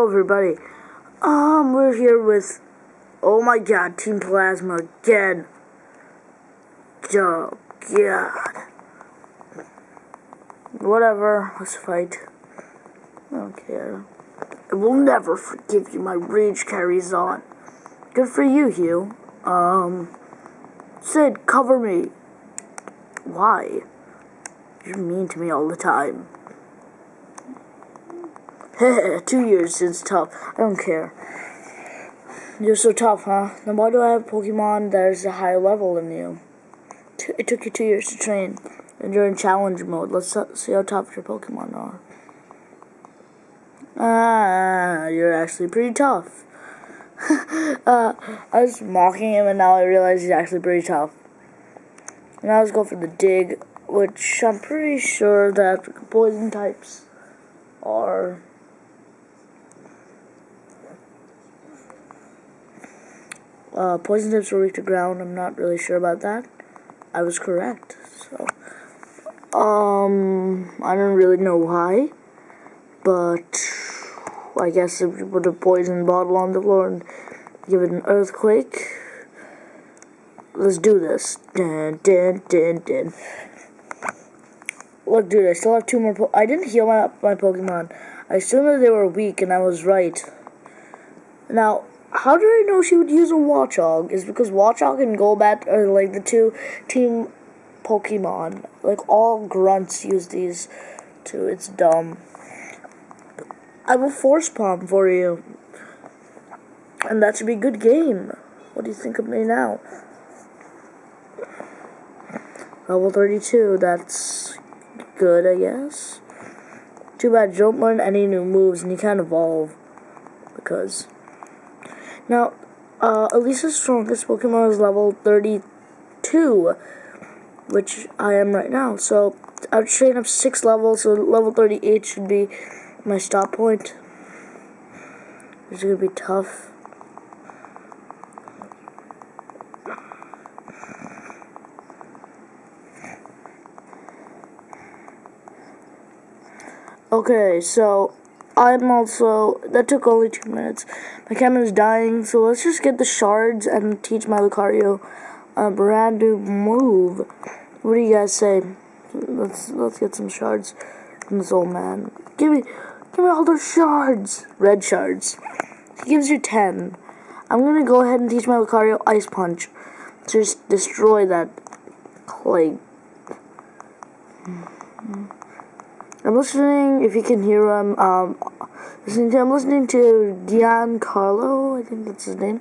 Hello, everybody. Um, we're here with, oh my god, Team Plasma again. Oh, god. Whatever, let's fight. I don't care. I will never forgive you, my rage carries on. Good for you, Hugh. Um, Sid, cover me. Why? You're mean to me all the time. Two years since tough. I don't care. You're so tough, huh? Then why do I have Pokemon that is a higher level than you? It took you two years to train, and you're in challenge mode. Let's see how tough your Pokemon are. Ah, you're actually pretty tough. uh, I was mocking him, and now I realize he's actually pretty tough. Now let's go for the dig, which I'm pretty sure that poison types are Uh, poison tips were weak to ground. I'm not really sure about that. I was correct. So, um, I don't really know why, but I guess if you put a poison bottle on the floor and give it an earthquake, let's do this. Dun, dun, dun, dun. Look, dude, I still have two more. Po I didn't heal my my Pokemon. I assumed that they were weak, and I was right. Now, how did I know she would use a Watchog? Is because Watchog and Golbat are like the two team Pokemon. Like all grunts use these two. It's dumb. I will force palm for you. And that should be a good game. What do you think of me now? Level 32, that's good, I guess. Too bad you don't learn any new moves and you can't evolve. Because now, uh, Elesa's strongest Pokemon is level 32, which I am right now. So, I've trained up 6 levels, so level 38 should be my stop point. This is to be tough. Okay, so I'm also, that took only two minutes. My camera's dying, so let's just get the shards and teach my Lucario a brand new move. What do you guys say? Let's let's get some shards from this old man. Give me, give me all those shards. Red shards. He gives you ten. I'm gonna go ahead and teach my Lucario Ice Punch. To just destroy that plague. I'm listening, if you can hear him, um, listening to, I'm listening to Giancarlo, I think that's his name,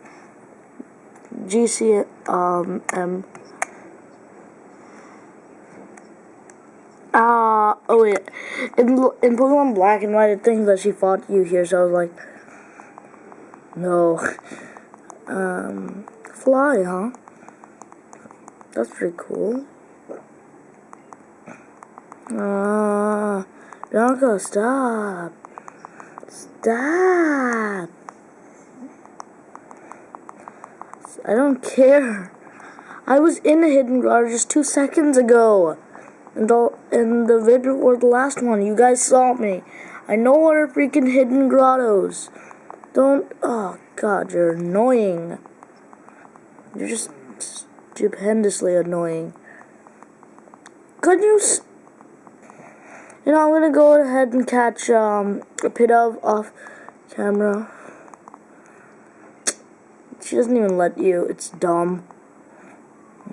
GC, um, M, uh, oh wait, in, in Pokemon Black and White, it thinks that she fought you here, so I was like, no, um, fly, huh, that's pretty cool. Uh, Bianca, stop. Stop. I don't care. I was in a hidden garden just two seconds ago. And all, in the video or the last one, you guys saw me. I know what are freaking hidden grottos. Don't, oh god, you're annoying. You're just stupendously annoying. Could you you know, I'm gonna go ahead and catch um, a Pidove off camera. She doesn't even let you. It's dumb.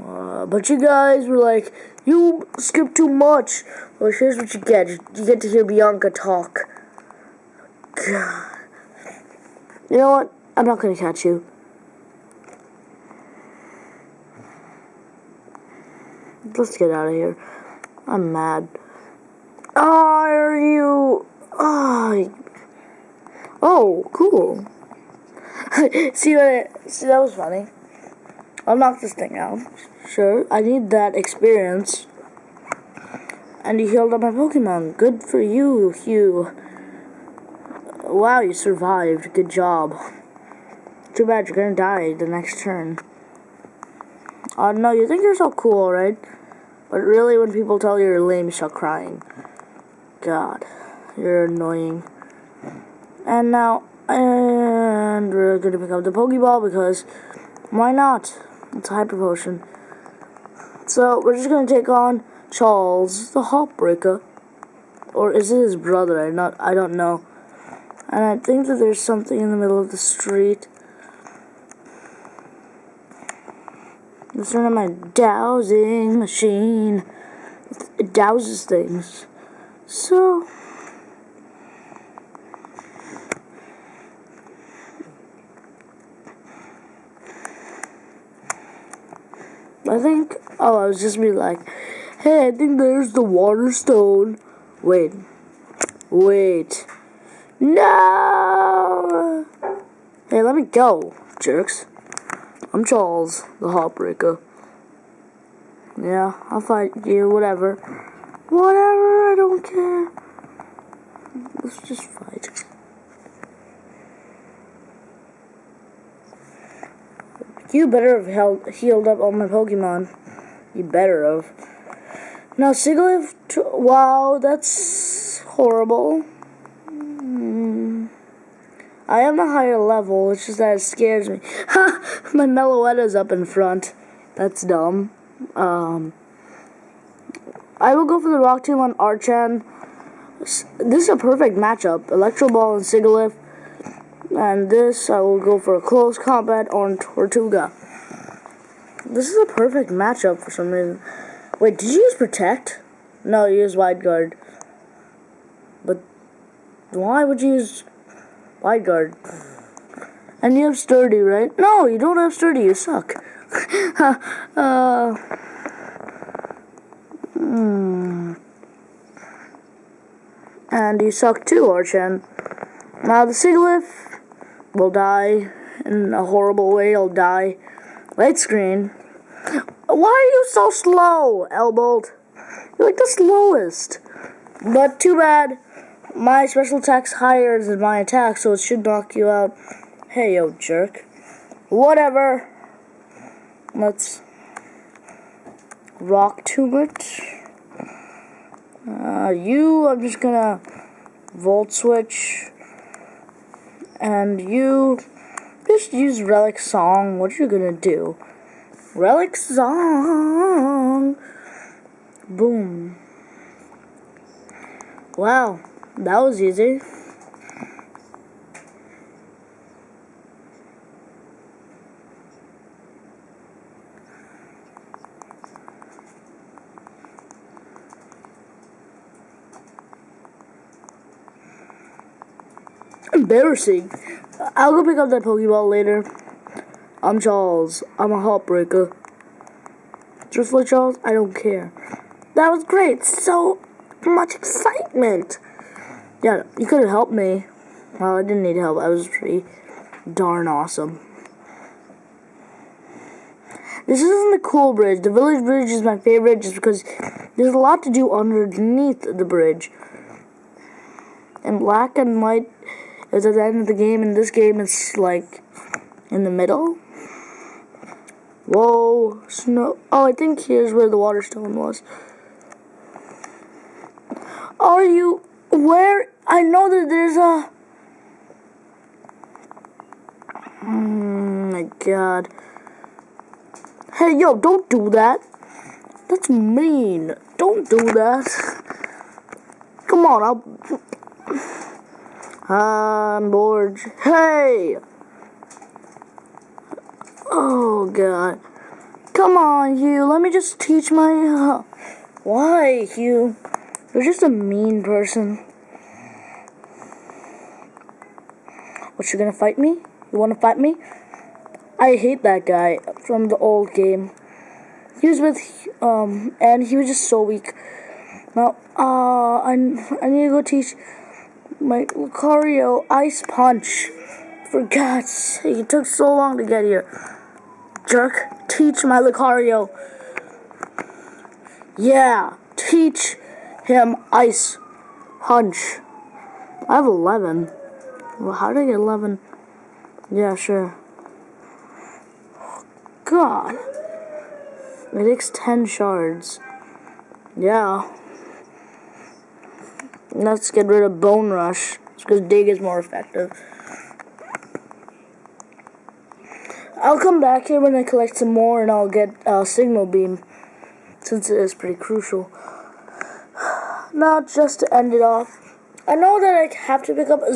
Uh, but you guys were like, you skip too much. Well, here's what you get. You get to hear Bianca talk. God. You know what? I'm not gonna catch you. Let's get out of here. I'm mad. Are you? Oh, oh cool. see what? see, that was funny. I'll knock this thing out. Sure, I need that experience. And you healed up my Pokemon. Good for you, Hugh. Wow, you survived. Good job. Too bad you're gonna die the next turn. Uh, no, you think you're so cool, right? But really, when people tell you you're lame, you start crying. God, you're annoying. And now, And we're gonna pick up the Pokeball because why not? It's a hyper potion. So we're just gonna take on Charles the Heartbreaker. Or is it his brother? I not I don't know. And I think that there's something in the middle of the street. Let's run on my dowsing machine. It douses things. So I think, oh, I was just be like, hey, I think there's the water stone. Wait, wait, no! Hey, let me go, jerks. I'm Charles, the Heartbreaker. Yeah, I'll fight you, whatever. Whatever, I don't care. Let's just fight. You better have held, healed up all my Pokemon. You better have. Now, Sigilyph, wow, that's horrible. Mm. I am a higher level, it's just that it scares me. Ha! my Meloetta's up in front. That's dumb. Um, I will go for the Rock Tomb on Archen. This is a perfect matchup. Electro Ball and Sigilyph. And this, I will go for a close combat on Tirtouga. This is a perfect matchup for some reason. Wait, did you use Protect? No, you use Wide Guard. But why would you use Wide Guard? And you have Sturdy, right? No, you don't have Sturdy. You suck. uh, And you suck too, Archen. Now the Sigilyph will die in a horrible way. He'll die. Light screen. Why are you so slow, Elbolt? You're like the slowest. But too bad. My special attack's higher than my attack, so it should knock you out. Hey, yo, jerk. Whatever. Let's rock to it. Uh, you, I'm just gonna volt switch and you just use Relic Song. What you gonna do? Relic Song. Boom. Wow, that was easy. Embarrassing. I'll go pick up that Pokeball later. I'm Charles. I'm a heartbreaker. Just like Charles, I don't care. That was great. So much excitement. Yeah, you could have helped me. Well, I didn't need help. I was pretty darn awesome. This isn't the cool bridge. The village bridge is my favorite just because there's a lot to do underneath the bridge. And black and white is at the end of the game, and this game is like in the middle. Whoa, snow. Oh, I think here's where the water stone was. Are you where? I know that there's a. Oh my god. Hey, yo, don't do that. That's mean. Don't do that. Come on, I'll. I'm bored. Hey! Oh, God. Come on, Hugh. Let me just teach my... Uh, why, Hugh? You're just a mean person. What, you gonna fight me? You wanna fight me? I hate that guy from the old game. He was with, um, and he was just so weak. Now, uh, I, I need to go teach my Lucario Ice Punch. For God's sake, it took so long to get here. Jerk, teach my Lucario. Yeah, teach him Ice Punch. I have 11. Well, how did I get 11? Yeah, sure. God. It takes 10 shards. Yeah. Let's get rid of Bone Rush. because Dig is more effective. I'll come back here when I collect some more and I'll get uh, Signal Beam. Since it is pretty crucial. Now, just to end it off, I know that I have to pick up a